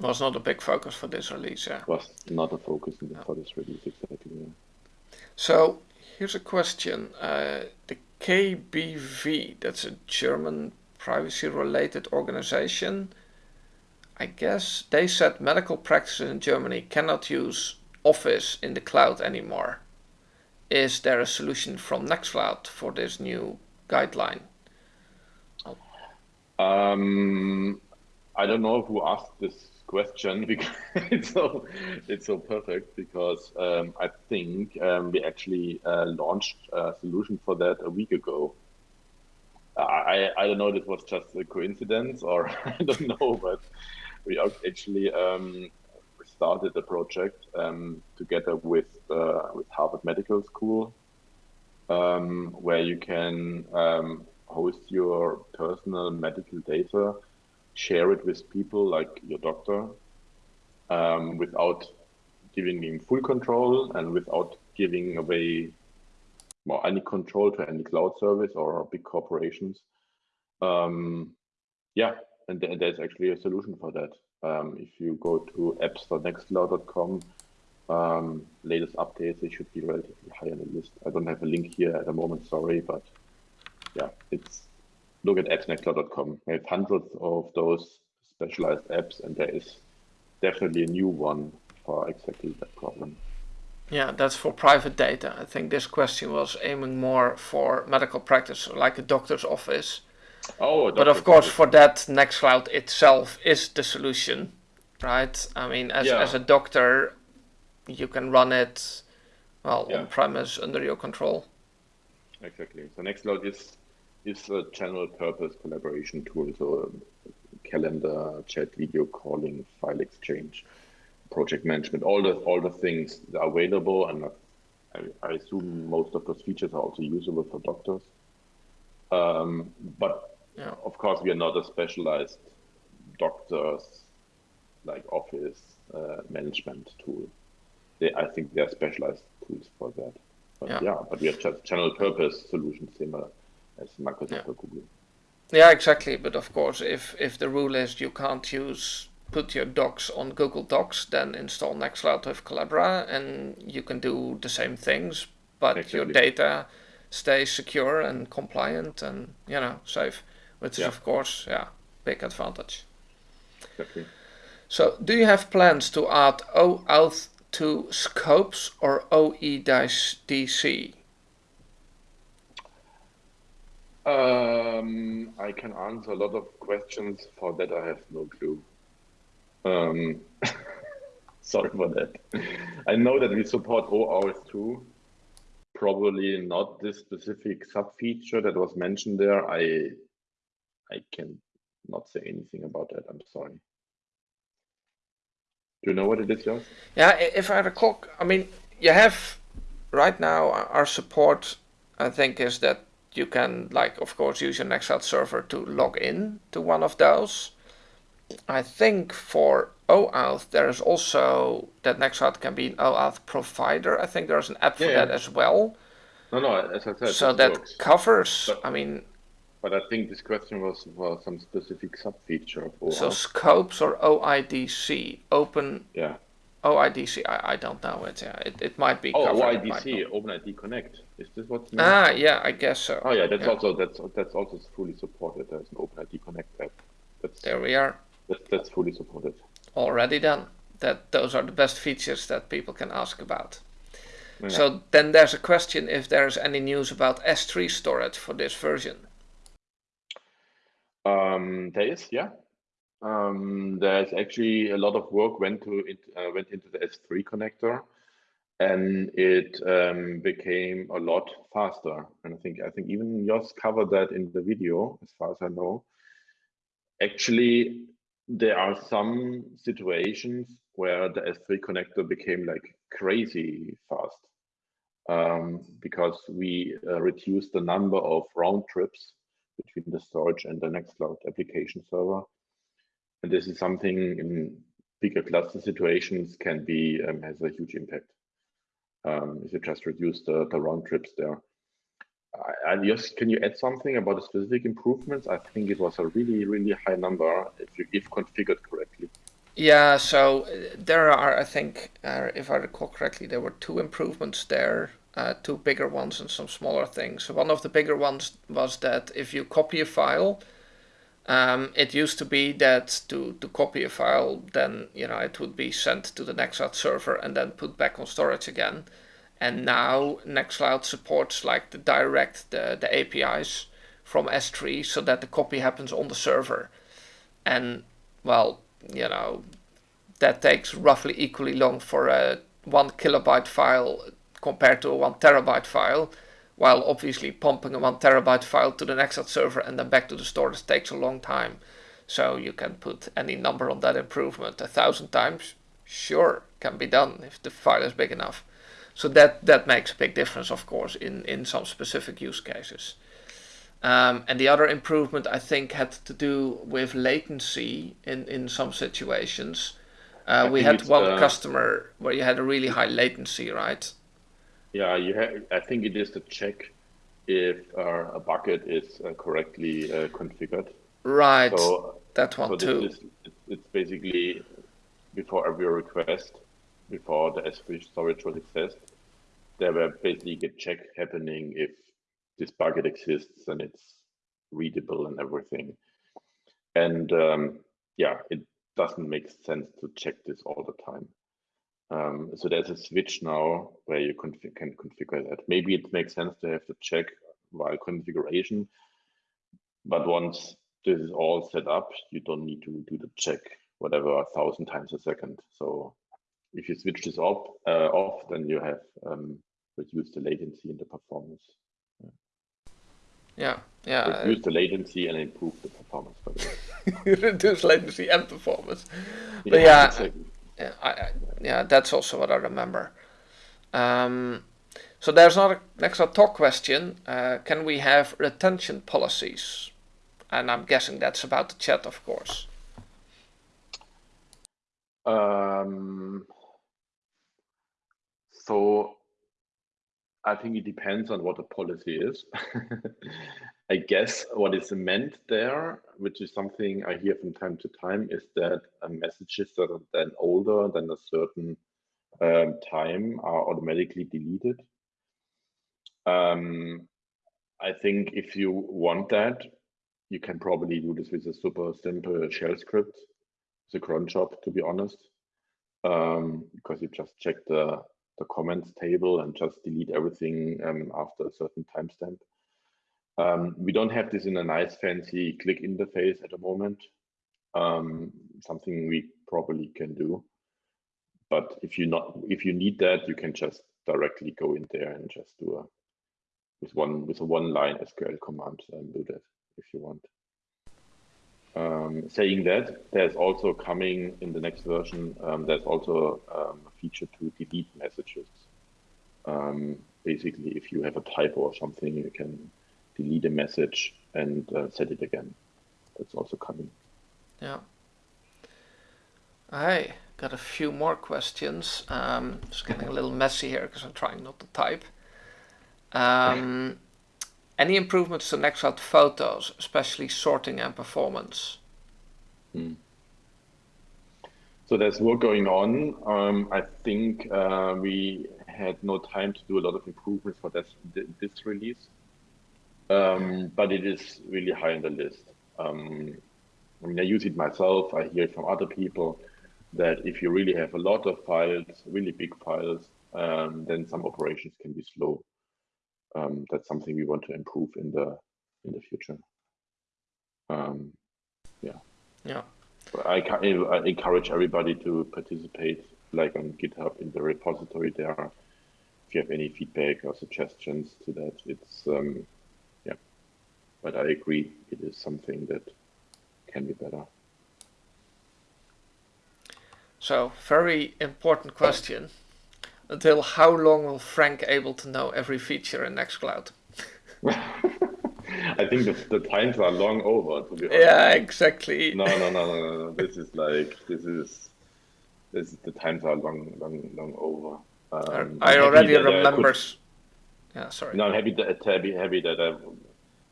Was not a big focus for this release, yeah. Was not a focus no. for this release exactly. Yeah. So here's a question: uh, the KBV, that's a German privacy-related organization I guess they said medical practices in Germany cannot use Office in the cloud anymore. Is there a solution from Nextcloud for this new guideline? Um, I don't know who asked this question because it's so it's so perfect because um, I think um, we actually uh, launched a solution for that a week ago. I I don't know it was just a coincidence or I don't know, but we actually um, started a project um, together with uh, with Harvard Medical School, um, where you can um, host your personal medical data, share it with people like your doctor, um, without giving him full control and without giving away more any control to any cloud service or big corporations. Um, yeah, and there's actually a solution for that. Um, if you go to apps.nextcloud.com, um, latest updates, they should be relatively high on the list. I don't have a link here at the moment, sorry, but yeah, it's look at apps.nextcloud.com. We have hundreds of those specialized apps, and there is definitely a new one for exactly that problem. Yeah, that's for private data. I think this question was aiming more for medical practice, like a doctor's office Oh, but of course, for that, Nextcloud itself is the solution, right? I mean, as yeah. as a doctor, you can run it well yeah. on premise under your control. Exactly. So Nextcloud is is a general purpose collaboration tool. So um, calendar, chat, video calling, file exchange, project management, all the all the things that are available, and I, I assume most of those features are also usable for doctors. Um, but yeah. Of course, we are not a specialized doctors like office uh, management tool. They, I think they are specialized tools for that. But yeah. yeah, but we have just general purpose solutions similar as Microsoft yeah. or Google. Yeah, exactly. But of course, if if the rule is you can't use put your docs on Google Docs, then install Nextcloud with Collabora, and you can do the same things, but exactly. your data stays secure and compliant and you know safe which is of course yeah big advantage. Exactly. So do you have plans to add OAuth 2 scopes or OIDC? Um, I can answer a lot of questions. For that, I have no clue. Um, sorry for that. I know that we support OAuth 2. Probably not this specific sub feature that was mentioned there. I I can not say anything about that. I'm sorry. Do you know what it is, Jos? Yeah, if I recall, I mean, you have right now our support. I think is that you can, like, of course, use your Nextcloud server to log in to one of those. I think for OAuth, there is also that Nextcloud can be an OAuth provider. I think there's an app for yeah, that as well. No, no, as I said, so that works. covers. But, I mean, but I think this question was for some specific sub feature of OAuth. So scopes or OIDC open. Yeah. OIDC, I, I don't know it. Yeah, it, it might be. Oh, OIDC, OpenID Connect. Is this what? Ah, yeah, I guess so. Oh, yeah, that's yeah. also that's that's also fully supported. There's an OpenID Connect app. That's, there we are. That's that's fully supported. Already done. That those are the best features that people can ask about. Yeah. So then there's a question if there's any news about S3 storage for this version. Um, there is, yeah. Um, there's actually a lot of work went to it uh, went into the S3 connector, and it um, became a lot faster. And I think I think even Jos covered that in the video, as far as I know. Actually, there are some situations where the S3 connector became like crazy fast um, because we uh, reduced the number of round trips between the storage and the next Nextcloud application server and this is something in bigger cluster situations can be um, has a huge impact um, if you just reduce the, the round trips there. I just can you add something about the specific improvements? I think it was a really really high number if you if configured correctly. Yeah, so uh, there are I think uh, if I recall correctly there were two improvements there. Uh, two bigger ones and some smaller things. One of the bigger ones was that if you copy a file, um, it used to be that to, to copy a file, then you know it would be sent to the Nextcloud server and then put back on storage again. And now Nextcloud supports like the direct the, the APIs from S3 so that the copy happens on the server. And well, you know, that takes roughly equally long for a one kilobyte file compared to a one terabyte file while obviously pumping a one terabyte file to the Nextcloud server and then back to the storage takes a long time. So you can put any number on that improvement a thousand times. Sure, can be done if the file is big enough. So that, that makes a big difference, of course, in, in some specific use cases. Um, and the other improvement, I think, had to do with latency in, in some situations. Uh, we had one uh, customer where you had a really high latency, right? Yeah, you have, I think it is to check if uh, a bucket is uh, correctly uh, configured. Right, so, that one so too. Is, it's basically before every request, before the S3 storage was accessed, there were basically a check happening if this bucket exists and it's readable and everything. And um, yeah, it doesn't make sense to check this all the time. Um, so there's a switch now where you config can configure that. Maybe it makes sense to have to check while configuration, but once this is all set up, you don't need to do the check whatever a thousand times a second. So if you switch this off, uh, off then you have um, reduced the latency and the performance. Yeah, yeah. Reduce the latency and improve the performance. Reduce latency and performance. But yeah, yeah exactly. I, yeah, that's also what I remember. Um, so there's another next talk question. Uh, can we have retention policies? And I'm guessing that's about the chat, of course. Um, so I think it depends on what the policy is. I guess what is meant there, which is something I hear from time to time, is that messages that are then older than a certain um, time are automatically deleted. Um, I think if you want that, you can probably do this with a super simple shell script. A cron job, to be honest, um, because you just check the, the comments table and just delete everything um, after a certain timestamp. Um, we don't have this in a nice fancy click interface at the moment. Um, something we probably can do. But if you not if you need that, you can just directly go in there and just do a with one with a one line SQL command and do that if you want. Um, saying that, there's also coming in the next version, um, there's also um, a feature to delete messages. Um, basically, if you have a typo or something, you can delete a message and uh, set it again. That's also coming. Yeah. I got a few more questions. Um, it's getting a little messy here because I'm trying not to type. Um, any improvements to Nextcloud Photos, especially sorting and performance? Hmm. So there's work going on. Um, I think uh, we had no time to do a lot of improvements for this, this release, um, but it is really high on the list. Um, I mean, I use it myself. I hear it from other people that if you really have a lot of files, really big files, um, then some operations can be slow. Um, that's something we want to improve in the in the future. Um, yeah. Yeah. I, I encourage everybody to participate, like on GitHub in the repository there. If you have any feedback or suggestions to that, it's um. But I agree, it is something that can be better. So, very important question. Until how long will Frank able to know every feature in Nextcloud? I think the, the times are long over, to be honest. Yeah, exactly. No, no, no, no, no. This is like, this is, this is, the times are long, long, long over. Um, I already remember. Yeah, sorry. No, I'm happy that, happy, happy that I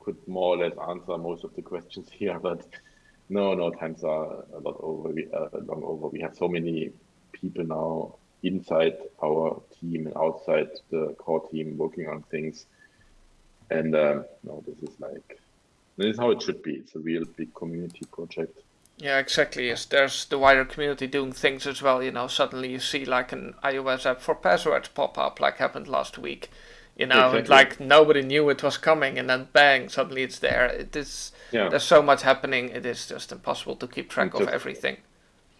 could more or less answer most of the questions here, but no, no, times are a lot over. We uh, long over. We have so many people now inside our team and outside the core team working on things. And um, no, this is like this is how it should be. It's a real big community project. Yeah, exactly. Yes, there's the wider community doing things as well. You know, suddenly you see like an iOS app for passwords pop up, like happened last week. You know, exactly. like nobody knew it was coming, and then bang, suddenly it's there. It is yeah. there's so much happening. It is just impossible to keep track of everything.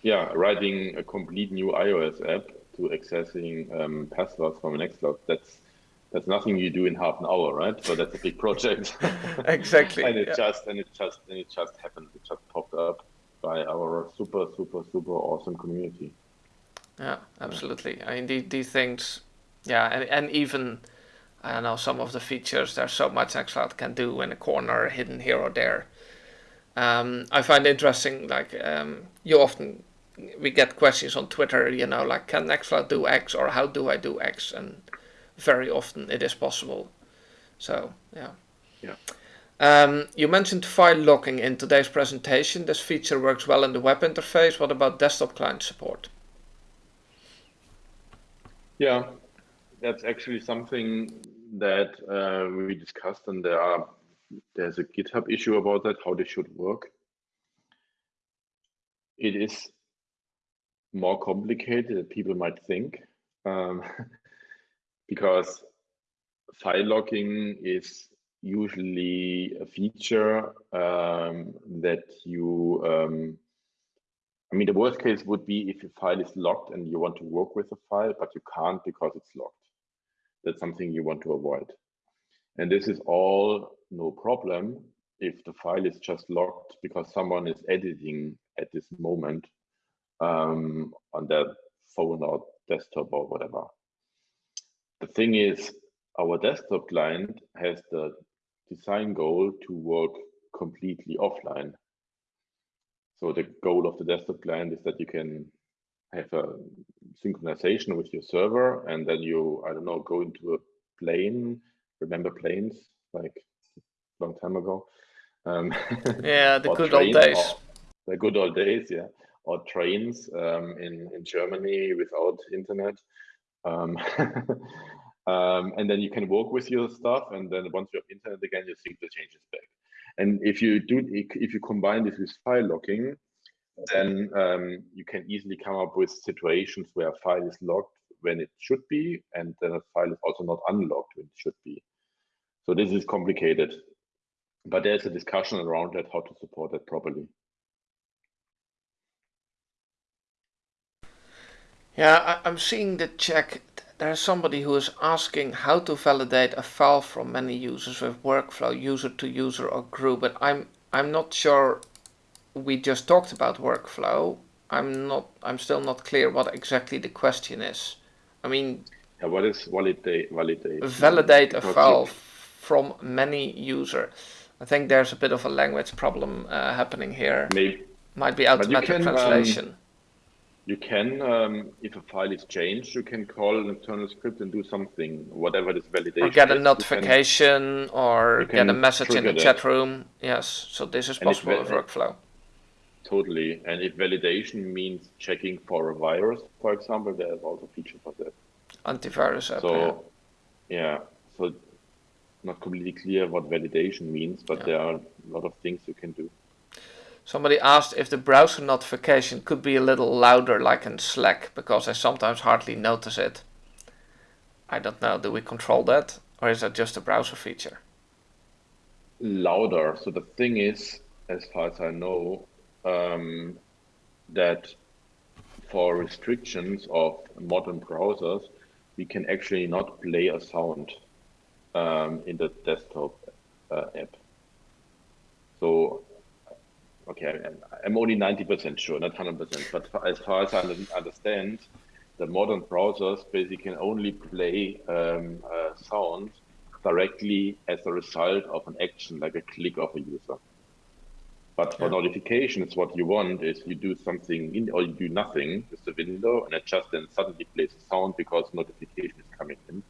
Yeah, writing a complete new iOS app to accessing um, passwords from Nextcloud. That's that's nothing you do in half an hour, right? So that's a big project. exactly. and it yeah. just and it just and it just happened. It just popped up by our super super super awesome community. Yeah, absolutely. I mean, these things, yeah, and and even I know, some of the features, there's so much Nextcloud can do in a corner, hidden here or there. Um, I find interesting, like, um, you often, we get questions on Twitter, you know, like, can Nextcloud do X or how do I do X? And very often it is possible. So, yeah. Yeah. Um, you mentioned file locking in today's presentation. This feature works well in the web interface. What about desktop client support? Yeah, that's actually something that uh, we discussed, and there are there's a GitHub issue about that, how they should work. It is more complicated than people might think, um, because file locking is usually a feature um, that you, um, I mean, the worst case would be if your file is locked and you want to work with a file, but you can't because it's locked that's something you want to avoid. And this is all no problem if the file is just locked because someone is editing at this moment um, on their phone or desktop or whatever. The thing is, our desktop client has the design goal to work completely offline. So the goal of the desktop client is that you can have a synchronization with your server and then you i don't know go into a plane remember planes like a long time ago. Um, yeah the good old days. the good old days yeah. Or trains um, in in germany without internet. Um, um, and then you can work with your stuff and then once you have internet again you sync the changes back. And if you do if you combine this with file locking then um, you can easily come up with situations where a file is locked when it should be, and then a file is also not unlocked when it should be. So this is complicated. but there's a discussion around that how to support that properly. Yeah, I, am seeing the check. There's somebody who is asking how to validate a file from many users with workflow, user to user or group, but I'm I'm not sure. We just talked about workflow. I'm not. I'm still not clear what exactly the question is. I mean, yeah, what is validate? Validate. Validate a file from many user. I think there's a bit of a language problem uh, happening here. Maybe. Might be automatic can, um, translation. Um, you can, um, if a file is changed, you can call an internal script and do something, whatever this validation. Or get a notification, can, or get a message in the that. chat room. Yes, so this is possible with workflow. Totally, and if validation means checking for a virus, for example, there's also a feature for that. Antivirus app. So, yeah. yeah, so not completely clear what validation means, but yeah. there are a lot of things you can do. Somebody asked if the browser notification could be a little louder like in Slack, because I sometimes hardly notice it. I don't know, do we control that? Or is that just a browser feature? Louder. So the thing is, as far as I know, um, that for restrictions of modern browsers, we can actually not play a sound um, in the desktop uh, app. So, okay, I'm only 90% sure, not 100%, but as far as I understand, the modern browsers basically can only play um, uh, sound directly as a result of an action, like a click of a user. But for yeah. notifications, what you want is you do something in, or you do nothing with the window, and it just then suddenly plays a sound because notification is coming in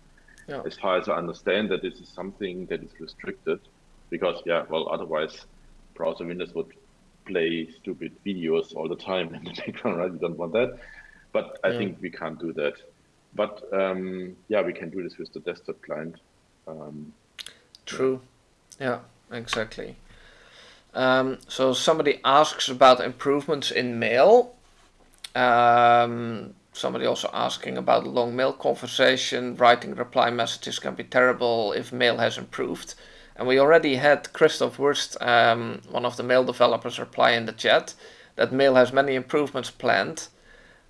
yeah. as far as I understand that this is something that is restricted because yeah, well, otherwise browser windows would play stupid videos all the time in the background, right? You don't want that. But I yeah. think we can't do that. But um, yeah, we can do this with the desktop client. Um, True. Yeah, exactly. Um, so somebody asks about improvements in mail. Um, somebody also asking about long mail conversation. Writing reply messages can be terrible if mail has improved. And we already had Christoph Wurst, um, one of the mail developers, reply in the chat that mail has many improvements planned.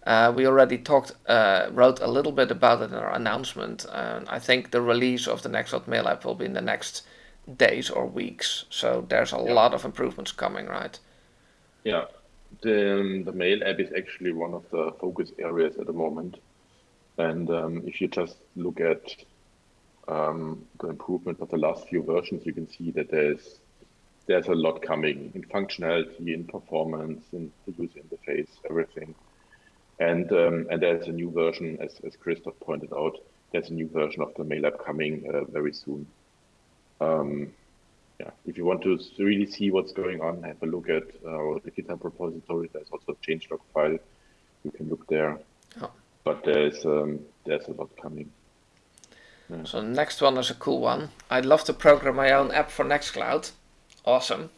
Uh, we already talked, uh, wrote a little bit about it in our announcement. And I think the release of the Nextcloud Mail app will be in the next days or weeks. So there's a yeah. lot of improvements coming, right? Yeah, the, um, the mail app is actually one of the focus areas at the moment. And um, if you just look at um, the improvement of the last few versions, you can see that there's there's a lot coming in functionality, in performance, in the user interface, everything. And um, and there's a new version, as as Christoph pointed out, there's a new version of the mail app coming uh, very soon. Um, yeah, if you want to really see what's going on, have a look at uh, the GitHub repository. There's also a changelog file. You can look there. Oh. But there's um, there's a lot coming. Yeah. So next one is a cool one. I'd love to program my own app for Nextcloud. Awesome.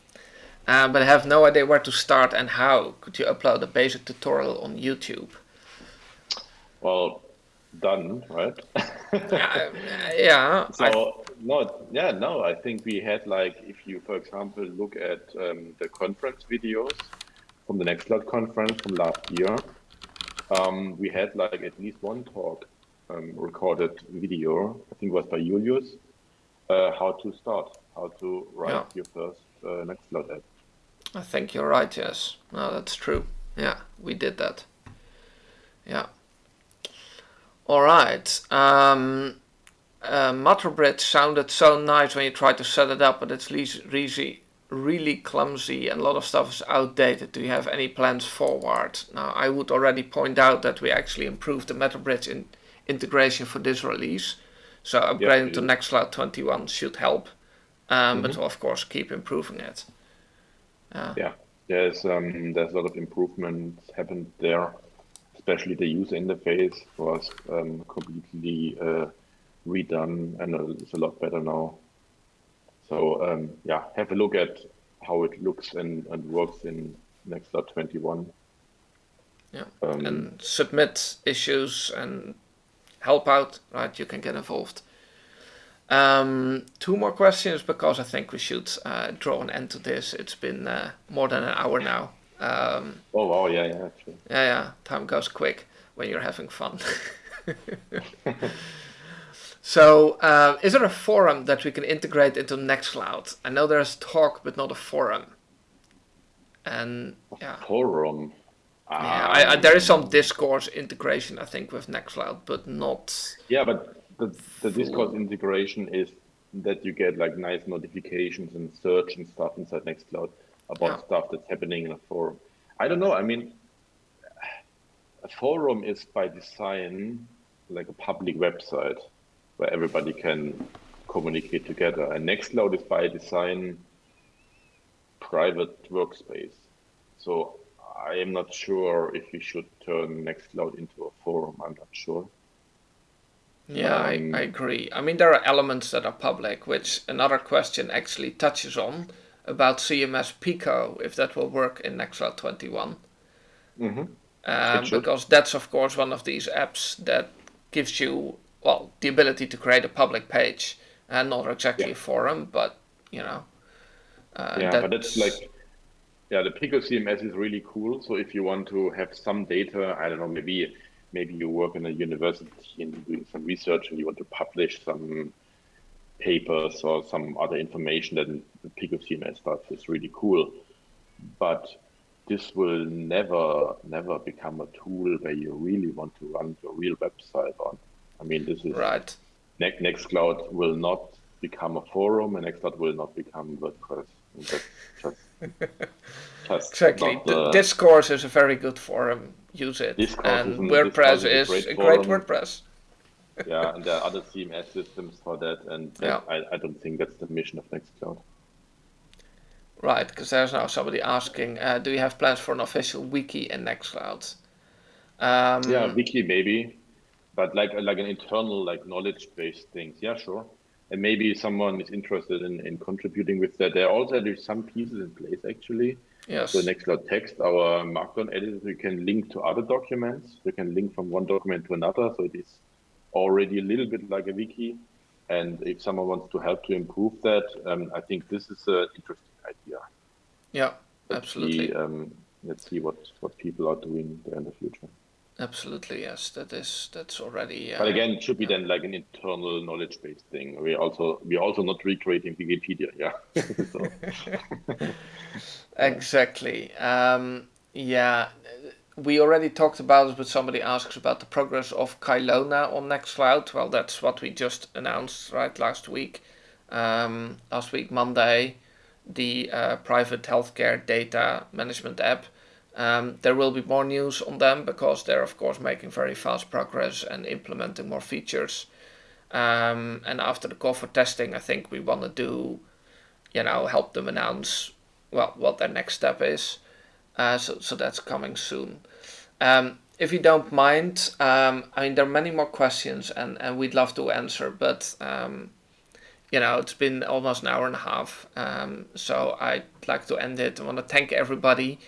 Um, but I have no idea where to start and how. Could you upload a basic tutorial on YouTube? Well, done, right? yeah, yeah. So no, yeah, no. I think we had like, if you, for example, look at um, the conference videos from the Nextcloud conference from last year, um, we had like at least one talk um, recorded video. I think it was by Julius. Uh, how to start, how to write yeah. your first uh, Nextcloud app. I think you're right. Yes, no, that's true. Yeah, we did that. Yeah. All right. Um, uh, Matterbridge sounded so nice when you tried to set it up, but it's really, really clumsy and a lot of stuff is outdated. Do you have any plans forward? Now, I would already point out that we actually improved the Matterbridge in integration for this release. So upgrading to Nextcloud 21 should help, um, mm -hmm. but of course keep improving it. Uh, yeah, there's um, there's a lot of improvements happened there especially the user interface was um, completely uh, redone and it's a lot better now. So um, yeah, have a look at how it looks and, and works in Nextcloud 21. Yeah, um, and submit issues and help out, right? You can get involved. Um, two more questions because I think we should uh, draw an end to this. It's been uh, more than an hour now. Um, oh wow! Yeah, yeah, actually. Yeah, yeah. Time goes quick when you're having fun. so, uh, is there a forum that we can integrate into Nextcloud? I know there's talk, but not a forum. And yeah. Forum. Yeah, I, I, there is some Discourse integration, I think, with Nextcloud, but not. Yeah, but the, the Discourse integration is that you get like nice notifications and search and stuff inside Nextcloud about yeah. stuff that's happening in a forum. I don't know. I mean, a forum is by design like a public website where everybody can communicate together. And Nextcloud is by design private workspace. So I am not sure if we should turn Nextcloud into a forum. I'm not sure. Yeah, um, I, I agree. I mean, there are elements that are public, which another question actually touches on about CMS Pico, if that will work in Nextcloud 21. Mm-hmm. Um, because that's, of course, one of these apps that gives you, well, the ability to create a public page and not exactly yeah. a forum, but, you know. Uh, yeah, that's... but it's like, yeah, the Pico CMS is really cool. So if you want to have some data, I don't know, maybe maybe you work in a university and doing some research and you want to publish some papers or some other information, then the Pico CMS stuff is really cool. But this will never, never become a tool where you really want to run your real website on. I mean, this is right. Ne- Nextcloud will not become a forum, and Nextcloud will not become WordPress. That's just, just exactly. The, Discourse is a very good forum. Use it. Discourse and is WordPress is, is, a great, a great WordPress. Yeah, and there are other CMS systems for that, and yeah. I, I don't think that's the mission of Nextcloud. Right, because there's now somebody asking, uh, do you have plans for an official wiki in Nextcloud? Um, yeah, wiki maybe, but like like an internal like knowledge based things. Yeah, sure. And maybe someone is interested in, in contributing with that. There also there's some pieces in place actually. Yes. So Nextcloud text, our Markdown editor, we can link to other documents. We can link from one document to another. So it is already a little bit like a wiki. And if someone wants to help to improve that, um, I think this is an interesting idea. Yeah, let's absolutely. See, um, let's see what, what people are doing there in the future. Absolutely, yes. That is that's already. Uh, but again, it should be yeah. then like an internal knowledge based thing. We also we're also not recreating Wikipedia, yeah. exactly. Um, yeah, we already talked about it, but somebody asks about the progress of Kylona on Nextcloud. Well, that's what we just announced right last week. Um, last week Monday, the uh, private healthcare data management app. Um, there will be more news on them because they're of course making very fast progress and implementing more features. Um, and after the call for testing, I think we want to do, you know, help them announce well what their next step is. Uh, so so that's coming soon. Um, if you don't mind, um, I mean there are many more questions and and we'd love to answer, but um, you know, it's been almost an hour and a half. Um, so I'd like to end it. I want to thank everybody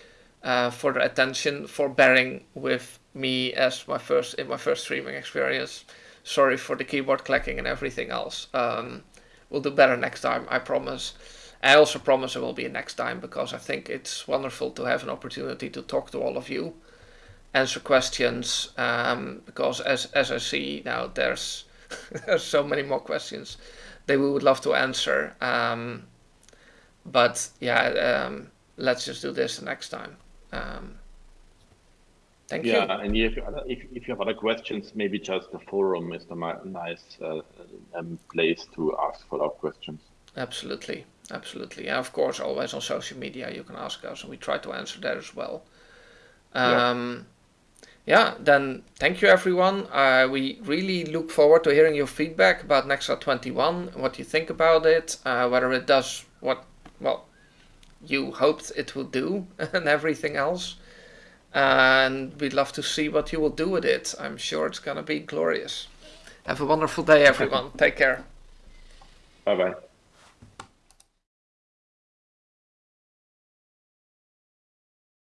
uh, for their attention, for bearing with me as my first in my first streaming experience. Sorry for the keyboard clacking and everything else. Um, we'll do better next time, I promise. I also promise it will be next time because I think it's wonderful to have an opportunity to talk to all of you, answer questions. Um, because as as I see now, there's there's so many more questions that we would love to answer. Um, but yeah, um, let's just do this next time. Um, thank yeah, you. Yeah, and if, if, if you have other questions, maybe just the forum is the nice uh, um, place to ask follow-up questions. Absolutely, absolutely. And of course, always on social media you can ask us, and we try to answer that as well. Um, yeah yeah, then thank you everyone. Uh, we really look forward to hearing your feedback about Nextcloud 21, what you think about it, uh, whether it does what, well, you hoped it would do and everything else. And we'd love to see what you will do with it. I'm sure it's going to be glorious. Have a wonderful day, everyone. Take care. Bye bye.